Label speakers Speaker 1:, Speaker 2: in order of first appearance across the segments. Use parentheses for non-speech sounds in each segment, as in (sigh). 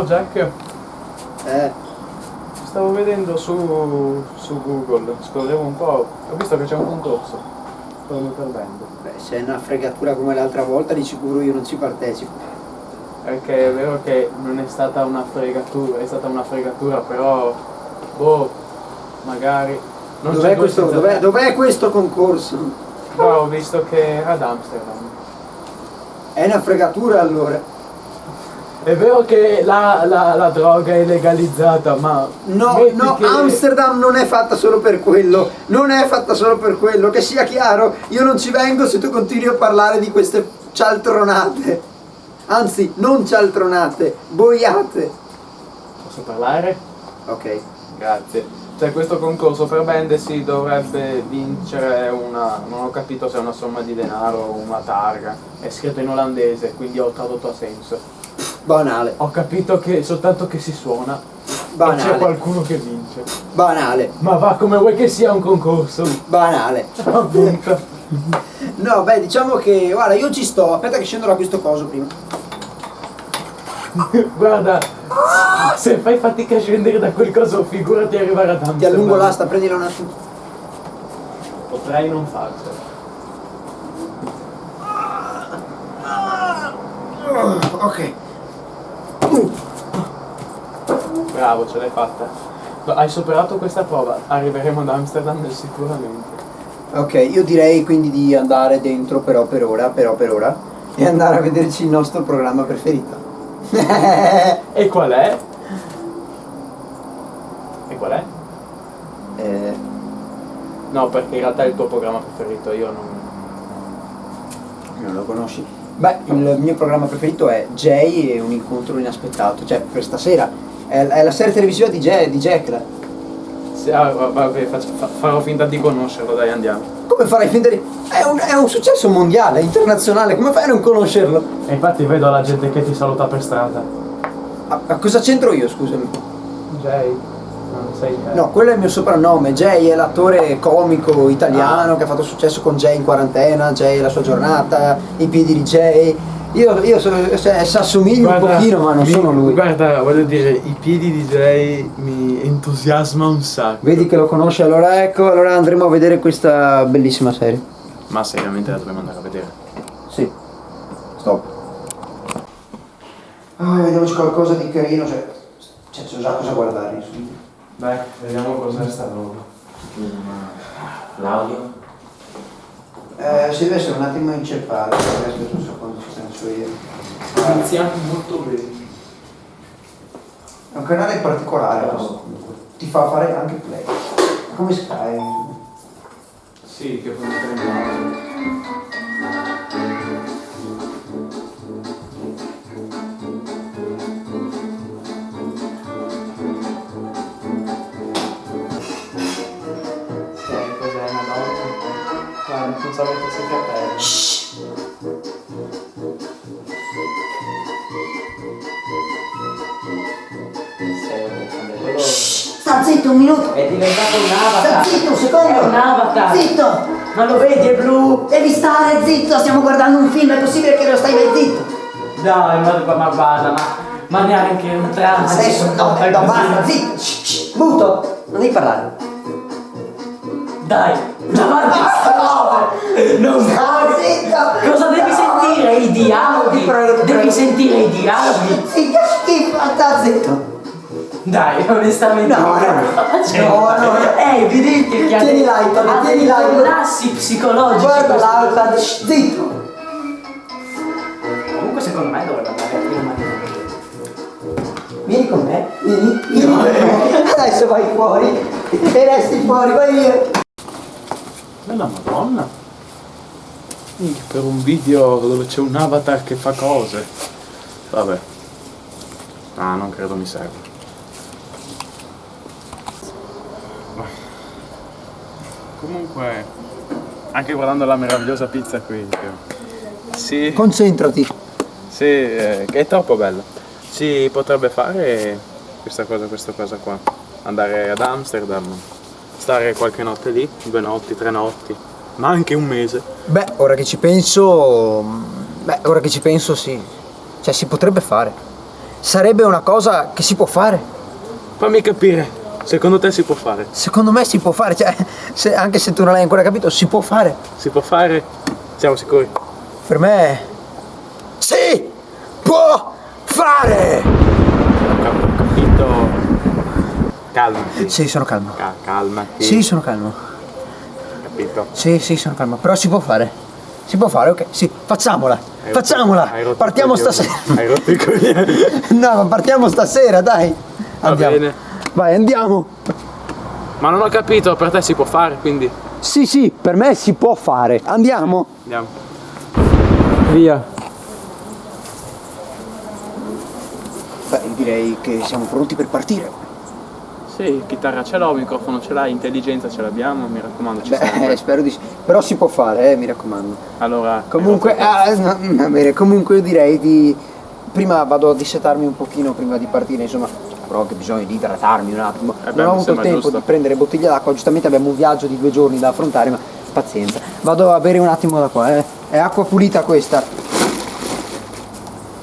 Speaker 1: Oh Jack,
Speaker 2: Eh,
Speaker 1: stavo vedendo su, su Google, scorrevo un po', ho visto che c'è un concorso. Stavo perdendo.
Speaker 2: beh, se è una fregatura come l'altra volta di sicuro io non ci partecipo.
Speaker 1: Perché è vero che non è stata una fregatura, è stata una fregatura, però boh, magari. Non
Speaker 2: Dov'è questo, dov'è, dov'è questo concorso?
Speaker 1: No, ho visto che era ad Amsterdam.
Speaker 2: È una fregatura allora.
Speaker 1: È vero che la, la- la droga è legalizzata, ma.
Speaker 2: No, no,
Speaker 1: che-
Speaker 2: Amsterdam non è fatta solo per quello, non è fatta solo per quello, che sia chiaro, io non ci vengo se tu continui a parlare di queste cialtronate. Anzi, non cialtronate, boiate.
Speaker 1: Posso parlare?
Speaker 2: Ok.
Speaker 1: Grazie. C'è questo concorso per band si dovrebbe vincere una. non ho capito se è una somma di denaro o una targa. È scritto in olandese, quindi ho tradotto a senso.
Speaker 2: Banale,
Speaker 1: Ho capito che soltanto che si suona e c'è
Speaker 2: banale,
Speaker 1: qualcuno che vince.
Speaker 2: banale,
Speaker 1: Ma va come vuoi che sia un concorso.
Speaker 2: banale. (laughs)
Speaker 1: Appunto.
Speaker 2: No, beh, diciamo che, guarda, io ci sto, aspetta che scendo da questo coso prima. (laughs)
Speaker 1: Guarda, se fai fatica a scendere da quel coso, figurati arrivare ad Amsterdam.
Speaker 2: Ti allungo l'asta, prendila un attimo.
Speaker 1: Potrei non farcela.
Speaker 2: Ok.
Speaker 1: Bravo, ce l'hai fatta. Hai superato questa prova, arriveremo ad Amsterdam sicuramente.
Speaker 2: Ok, io direi quindi di andare dentro però per ora, però per ora, e andare a vederci il nostro programma preferito.
Speaker 1: E qual è? E qual è?
Speaker 2: Eh,
Speaker 1: No, perché in realtà è il tuo programma preferito, io non...
Speaker 2: non lo conosci? Beh, il mio programma preferito è Jay e un incontro inaspettato, cioè per stasera. È, è la serie televisiva di, Jay, di Jack.
Speaker 1: Se- ah, va- vabbè, faccio- farò finta di conoscerlo, dai andiamo.
Speaker 2: Come farai finta di... È un, è un successo mondiale, internazionale, come fai a non conoscerlo?
Speaker 1: E infatti vedo la gente che ti saluta per strada.
Speaker 2: A, a cosa c'entro io, scusami?
Speaker 1: Jay, sei Jay.
Speaker 2: No, quello è il mio soprannome. Jay è l'attore comico italiano che ha fatto successo con Jay in quarantena, Jay e la sua giornata, i piedi di Jay. Io, io sono, cioè, si assomiglia un pochino, ma non
Speaker 1: mi-
Speaker 2: sono lui.
Speaker 1: Guarda, voglio dire, i piedi di Jay mi entusiasma un sacco.
Speaker 2: Vedi che lo conosce, allora ecco, allora andremo a vedere questa bellissima serie.
Speaker 1: Ma seriamente la dovremmo andare a vedere.
Speaker 2: Sì. Stop. Ah, vediamoci qualcosa di carino, cioè, cioè c'è già cosa guardare insomma.
Speaker 1: Dai, vediamo cos'è sta roba.
Speaker 3: L'audio?
Speaker 2: Eh, si deve essere un attimo inceppato, aspetta un secondo, ci penso io.
Speaker 1: Iniziamo molto bene.
Speaker 2: È un canale particolare questo. Ti fa fare anche play. Come Sky.
Speaker 1: Sì, che puoi mettere Guarda, non so mettersi i capelli. Quello...
Speaker 4: Sta zitto un minuto!
Speaker 3: È diventato un
Speaker 4: Sta
Speaker 3: avatar!
Speaker 4: zitto un secondo!
Speaker 3: È un avatar!
Speaker 4: Zitto!
Speaker 3: Ma lo vedi, è blu!
Speaker 4: Devi stare zitto, stiamo guardando un film, è possibile che lo stai mai zitto?
Speaker 3: Dai, ma, ma, ma guarda, ma, ma neanche un trans.
Speaker 4: Adesso no, no, basta, zitto! Shh, shh, muto! Non devi parlare!
Speaker 3: Dai, che stove! Non
Speaker 4: zitto!
Speaker 3: Cosa devi sentire? I dialoghi? Devi sentire i dialoghi?
Speaker 4: Sì, che schifo, sta zitto!
Speaker 3: Dai, onestamente.
Speaker 4: No,
Speaker 3: che
Speaker 4: no, no, no.
Speaker 3: È evidente che
Speaker 4: Tieni l'iPad, tieni l'iPad.
Speaker 3: collassi psicologici.
Speaker 4: Guarda l'iPad, zitto!
Speaker 3: Comunque secondo me dovrebbe andare a prima
Speaker 4: Vieni con me, vieni, vieni con me. Adesso vai fuori e resti fuori, vai via!
Speaker 1: Bella madonna! Minchia, per un video dove c'è un avatar che fa cose. Vabbè. Ah, non credo mi serva. Comunque, anche guardando la meravigliosa pizza qui. che- Sì,
Speaker 2: Concentrati.
Speaker 1: sì, eh, che è troppo bella. Si potrebbe fare questa cosa, questa cosa qua. Andare ad Amsterdam, stare qualche notte lì, due notti, tre notti, ma anche un mese.
Speaker 2: Beh, ora che ci penso. Beh, ora che ci penso sì. Cioè si potrebbe fare. sarebbe una cosa che si può fare.
Speaker 1: Fammi capire, secondo te si può fare?
Speaker 2: Secondo me si può fare, cioè, (laughs) se- anche se tu non l'hai ancora capito, si può fare.
Speaker 1: Si può fare? Siamo sicuri?
Speaker 2: Per me si può fare.
Speaker 1: Ho capito. Calmati.
Speaker 2: Sì, sono calmo.
Speaker 1: Ca- calmati.
Speaker 2: Sì, sono calmo.
Speaker 1: Capito.
Speaker 2: Sì, sì, sono calmo. Però si può fare. Si può fare, ok? Sì, facciamola.
Speaker 1: Hai
Speaker 2: Facciamola.
Speaker 1: rotto
Speaker 2: Partiamo stasera.
Speaker 1: Hai rotto i coglioni. (laughs) (laughs)
Speaker 2: No, ma partiamo stasera, dai.
Speaker 1: Va
Speaker 2: Andiamo.
Speaker 1: bene.
Speaker 2: Vai, andiamo.
Speaker 1: Ma non ho capito, per te si può fare, quindi
Speaker 2: Sì, sì, per me si può fare. Andiamo.
Speaker 1: andiamo.
Speaker 3: Via.
Speaker 2: Beh, direi che siamo pronti per partire.
Speaker 1: Sì, chitarra ce l'ho, microfono ce l'hai, intelligenza ce l'abbiamo, mi raccomando, ci
Speaker 2: Beh,
Speaker 1: serve.
Speaker 2: spero di sì. Però si può fare, eh, mi raccomando.
Speaker 1: Allora,
Speaker 2: Comunque,
Speaker 1: il
Speaker 2: ah, no, va bene, comunque io direi di... Prima vado a dissetarmi un pochino prima di partire, insomma, avrò anche bisogno di idratarmi un attimo.
Speaker 1: Eh beh,
Speaker 2: non ho avuto tempo
Speaker 1: giusto.
Speaker 2: di prendere bottiglia d'acqua, giustamente abbiamo un viaggio di due giorni da affrontare, ma pazienza. Vado a bere un attimo da qua, eh. È acqua pulita questa.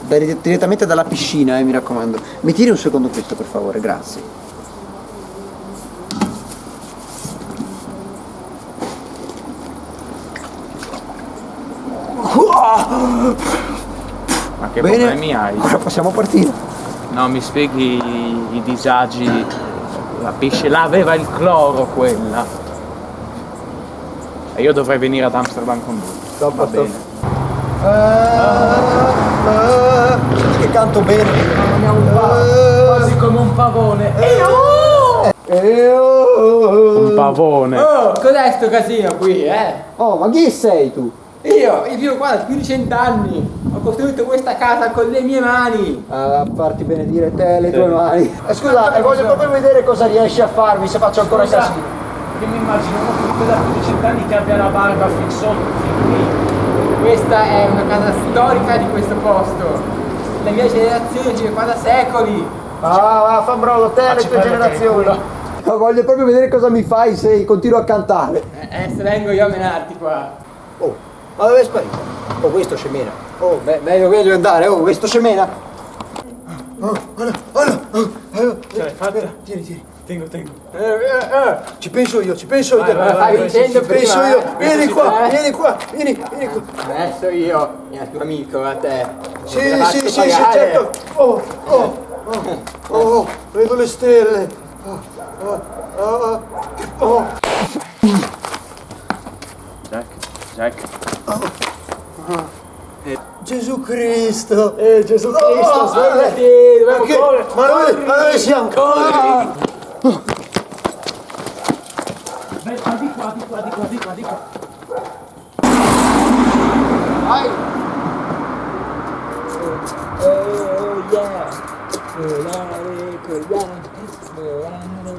Speaker 2: Da- direttamente dalla piscina, eh, mi raccomando. Mi tiri un secondo questo, per favore, grazie.
Speaker 1: Ma che
Speaker 2: Bene,
Speaker 1: problemi hai?
Speaker 2: ora possiamo partire.
Speaker 1: No, mi spieghi i, i disagi. La pesce là aveva il cloro quella. E io dovrei venire ad Amsterdam con lui. Va
Speaker 2: sto-
Speaker 1: bene.
Speaker 2: Senti che canto bene.
Speaker 3: Quasi come un pavone.
Speaker 1: Un pavone.
Speaker 3: Oh, cos'è sto casino qui, eh?
Speaker 2: Oh, ma chi sei tu?
Speaker 3: Io, io vivo qua da più di cent'anni. Ho costruito questa casa con le mie mani.
Speaker 2: A farti benedire te le tue mani. Eh, scusa, eh, voglio proprio vedere cosa riesci a farmi se faccio ancora
Speaker 1: Scusa.
Speaker 2: casino.
Speaker 1: Che mi immagino uno da più di cent'anni che abbia la barba fin sotto, fin qui.
Speaker 3: Questa è una casa storica di questo posto. Le mie generazioni vivono qua da secoli.
Speaker 2: Ah, va, fa brolo, te e le tue generazioni. Ma voglio proprio vedere cosa mi fai se continuo a cantare.
Speaker 3: Eh, Adesso vengo io a menarti qua.
Speaker 2: Oh, ma dove è sparito? Oh, questo scemena. Oh, me- meglio, meglio andare. Oh, questo scemena. Oh, guarda, guarda. Oh, oh,
Speaker 1: Ce l'hai fatta?
Speaker 2: Tieni, tieni.
Speaker 1: Tengo, tengo.
Speaker 2: Eh, eh, eh, ci penso io, ci penso io.
Speaker 1: Vai, vai,
Speaker 3: vai,
Speaker 2: Ci
Speaker 3: vincendo
Speaker 2: penso
Speaker 3: prima,
Speaker 2: io.
Speaker 3: eh.
Speaker 2: Vieni qua, vieni qua, vieni, vieni qua.
Speaker 3: Adesso io, il tuo amico, a te.
Speaker 2: Sì, sì, sì, sì, certo. Oh, oh, oh, oh, vedo le stelle. Oh, oh, oh, oh.
Speaker 1: Jack, Jack.
Speaker 2: Gesù Cristo. Eh, Gesù Cristo,
Speaker 3: Oh,
Speaker 2: svegliati.
Speaker 3: dobbiamo
Speaker 2: Ma che-
Speaker 3: correre.
Speaker 2: Ma dove, ma dove siamo? Ah.
Speaker 1: Vai, di qua, di qua, di qua, di qua, di qua.
Speaker 2: Vai.
Speaker 3: Oh yeah. Volare, collare, volare,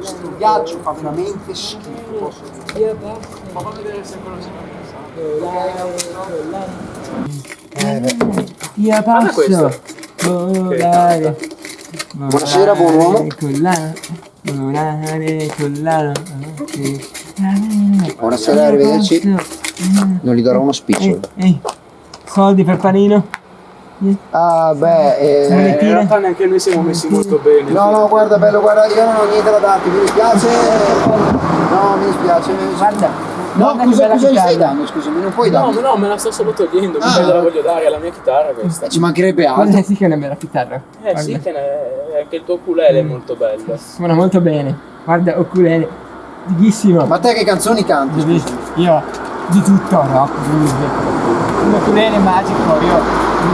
Speaker 2: Questo viaggio fa veramente schifo.
Speaker 1: Ma fammi vedere se quello si
Speaker 3: Volare, collare. Via
Speaker 1: Guarda questo.
Speaker 3: Volare.
Speaker 2: Buonasera, buon uomo.
Speaker 3: Collare. Volare, collare.
Speaker 2: Buonasera, arrivederci. Non gli darò uno spicciolo.
Speaker 3: Ehi, soldi per panino?
Speaker 2: Ah, beh, eh,
Speaker 1: Eh, in realtà neanche noi siamo messi molto bene.
Speaker 2: No, no, guarda, bello, guarda, io non ho niente da darti, mi dispiace. No, mi dispiace. mi dispiace.
Speaker 3: Guarda.
Speaker 2: No,
Speaker 3: guarda
Speaker 2: cosa,
Speaker 3: bella
Speaker 2: cosa gli stai
Speaker 3: chitarra.
Speaker 2: dando? Scusami, non puoi
Speaker 1: No,
Speaker 2: darmi.
Speaker 1: no, me la sto solo togliendo,
Speaker 2: Ah.
Speaker 1: la voglio dare, è la mia chitarra questa.
Speaker 2: Eh, Ci mancherebbe altro.
Speaker 3: Guarda sì che è una bella chitarra.
Speaker 1: Eh
Speaker 3: Guarda.
Speaker 1: sì, che ne- anche il tuo ukulele è molto bello.
Speaker 3: Suona molto bene. Guarda, oculele. Fighissimo.
Speaker 2: Ma te che canzoni canti?
Speaker 3: Devi- Io di tutto, blues. Un oculele magico, io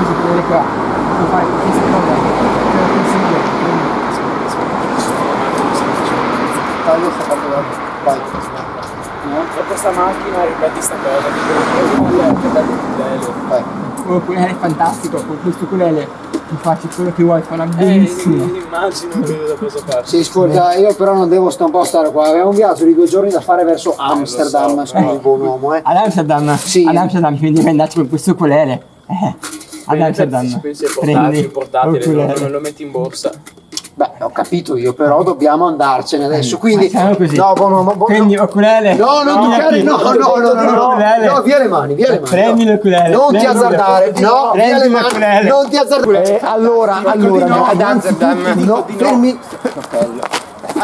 Speaker 3: uso oculele qua. Puoi fare questa cosa. Te lo consiglio.
Speaker 2: Taglio sta parte. Vai. No?
Speaker 1: E questa macchina ripeti sta cosa, dico, ukulele, che bello.
Speaker 2: Vai.
Speaker 3: Un oculele fantastico, con questo oculele ti faccio quello che vuoi, suona
Speaker 1: Eh,
Speaker 3: benissimo.
Speaker 1: immagino che da cosa farci.
Speaker 2: Sì, ascolta, io però non devo sta un po' stare qua. Abbiamo un viaggio di due giorni da fare verso Amsterdam,
Speaker 1: lo so,
Speaker 2: scusi, buon uomo, eh.
Speaker 3: Ad Amsterdam,
Speaker 2: Sì.
Speaker 3: ad Amsterdam, quindi devi andarci con questo ukulele. Eh, ad Amsterdam.
Speaker 1: Pensi ai portatili,
Speaker 3: prendi
Speaker 1: portatili, lo, lo metti in borsa.
Speaker 2: Beh, ho capito io, però dobbiamo andarcene adesso. Quindi.
Speaker 3: Facciamo così.
Speaker 2: No, buono, buono, buono.
Speaker 3: Prendi l'oculele.
Speaker 2: No, non toccare, no, no, no, no, no, no, no, via le mani, via le mani.
Speaker 3: Prendi
Speaker 2: no.
Speaker 3: l'oculele.
Speaker 2: Non ti azzardare, no, via
Speaker 3: Prendi
Speaker 2: le mani,
Speaker 3: l'oculele.
Speaker 2: non ti azzardare. Eh, allora, allora, no, anzitutto, no, fermi.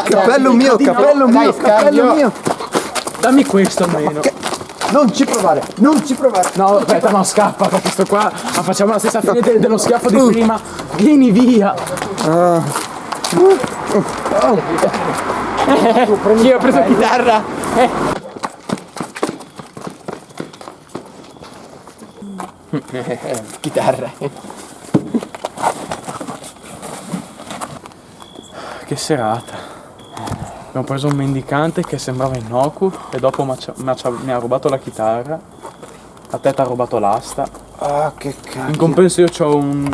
Speaker 2: Cappello mio, cappello mio, cappello mio.
Speaker 1: Dammi questo almeno.
Speaker 2: Non ci provare, non ci provare.
Speaker 1: No, aspetta, no, scappa, perché sto qua. Ma facciamo la stessa fine del- dello schiaffo di prima. Vieni via. Io ho preso la chitarra. (laughs)
Speaker 3: Chitarra.
Speaker 1: Che serata. Abbiamo preso un mendicante che sembrava innocuo e dopo mi ha- mi ha- mi ha rubato la chitarra. A te ti ha rubato l'asta.
Speaker 2: Ah, che
Speaker 1: In
Speaker 2: cazzo.
Speaker 1: compenso io ho un.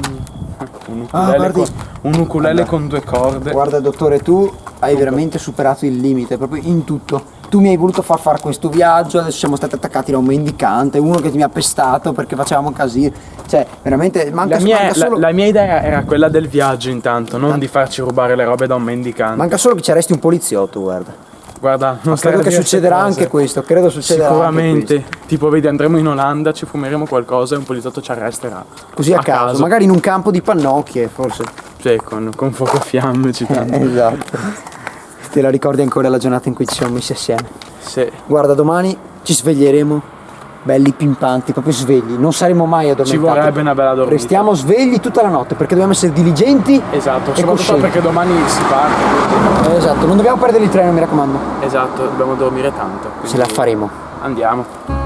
Speaker 1: Un ukulele,
Speaker 2: Ah, guardi.
Speaker 1: con, un ukulele con due corde.
Speaker 2: Guarda dottore, tu hai veramente superato il limite, proprio in tutto. Tu mi hai voluto far fare questo viaggio, adesso siamo stati attaccati da un mendicante, uno che mi ha pestato perché facevamo casino. Cioè, veramente manca,
Speaker 1: La mia,
Speaker 2: manca
Speaker 1: la-
Speaker 2: solo,
Speaker 1: la mia idea era quella del viaggio intanto, non di farci rubare le robe da un mendicante.
Speaker 2: manca solo che ci arresti un poliziotto, guarda.
Speaker 1: Guarda, non
Speaker 2: credo che
Speaker 1: a
Speaker 2: succederà
Speaker 1: cose.
Speaker 2: anche questo, credo succederà
Speaker 1: Sicuramente. Tipo, vedi, andremo in Olanda, ci fumeremo qualcosa e un poliziotto ci arresterà.
Speaker 2: Così a, caso, magari in un campo di pannocchie, forse.
Speaker 1: Sì, con, con fuoco e fiamme ci (laughs) tanto.
Speaker 2: esatto. Te la ricordi ancora la giornata in cui ci siamo messi assieme?
Speaker 1: Sì.
Speaker 2: Guarda, domani ci sveglieremo belli pimpanti, proprio svegli, non saremo mai addormentati.
Speaker 1: Ci vorrebbe una bella dormita.
Speaker 2: Restiamo svegli tutta la notte perché dobbiamo essere diligenti.
Speaker 1: Esatto, soprattutto
Speaker 2: coscienti.
Speaker 1: perché domani si parte.
Speaker 2: Eh, Esatto, non dobbiamo perdere il treno, mi raccomando.
Speaker 1: Esatto, dobbiamo dormire tanto.
Speaker 2: Ce la faremo.
Speaker 1: Andiamo.